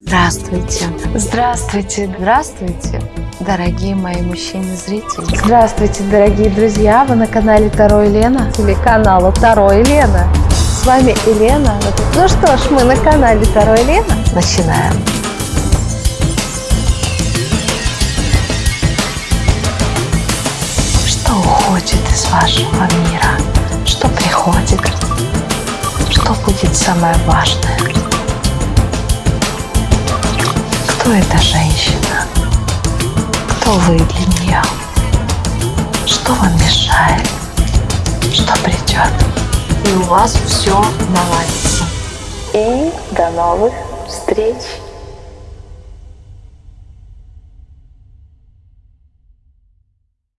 Здравствуйте. Здравствуйте. Здравствуйте, дорогие мои мужчины-зрители. Здравствуйте, дорогие друзья! Вы на канале Таро Елена, телеканала Таро Елена. С вами Елена. Ну что ж, мы на канале Таро Елена. Начинаем. Что уходит из вашего мира? Что приходит? Что будет самое важное? Кто эта женщина? Кто вы для нее? Что вам мешает? Что придет? И у вас все наладится. И до новых встреч!